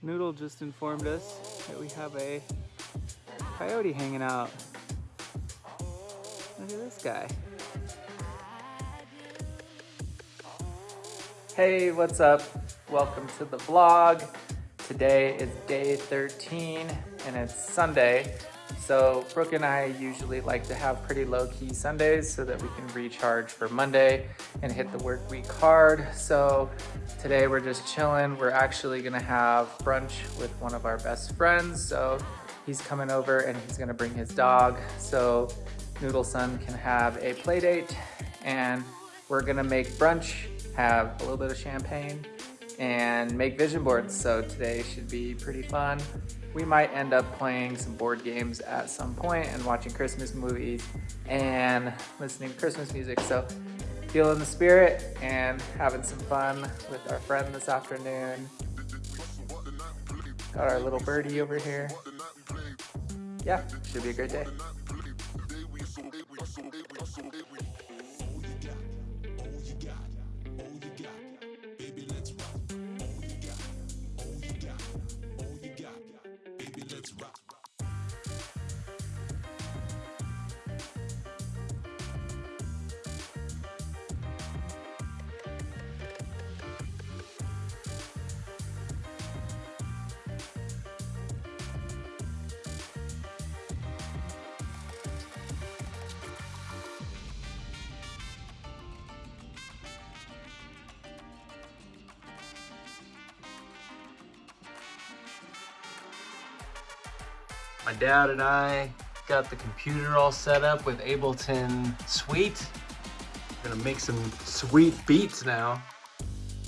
Noodle just informed us that we have a coyote hanging out. Look at this guy. Hey, what's up? Welcome to the vlog. Today is day 13 and it's Sunday. So Brooke and I usually like to have pretty low-key Sundays so that we can recharge for Monday and hit the work week hard. So today we're just chilling. We're actually gonna have brunch with one of our best friends. So he's coming over and he's gonna bring his dog. So Noodle Son can have a play date and we're gonna make brunch, have a little bit of champagne and make vision boards. So today should be pretty fun. We might end up playing some board games at some point and watching Christmas movies and listening to Christmas music. So feeling the spirit and having some fun with our friend this afternoon. Got our little birdie over here. Yeah, should be a great day. My dad and I got the computer all set up with Ableton Suite. We're gonna make some sweet beats now.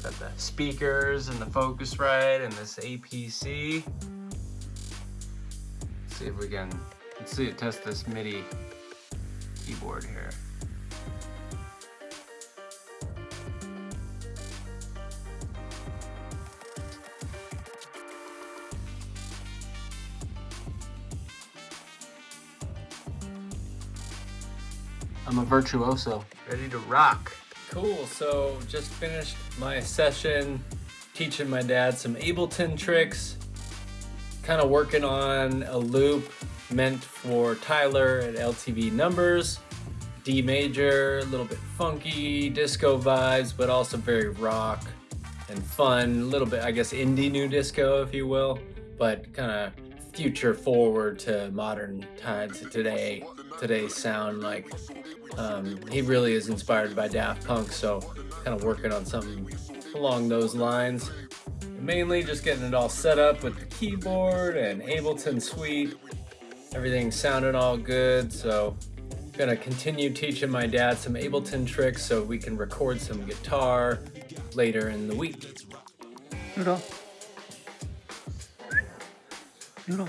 Got the speakers and the Focusrite and this APC. Let's see if we can, let's see, test this MIDI keyboard here. I'm a virtuoso, ready to rock. Cool, so just finished my session teaching my dad some Ableton tricks, kind of working on a loop meant for Tyler at LTV numbers, D major, a little bit funky, disco vibes, but also very rock and fun, a little bit, I guess, indie new disco, if you will, but kind of future forward to modern times today, today's sound like um, he really is inspired by Daft Punk, so kind of working on something along those lines. Mainly just getting it all set up with the keyboard and Ableton Suite. Everything sounded all good, so I'm gonna continue teaching my dad some Ableton tricks so we can record some guitar later in the week. Noodle. Noodle.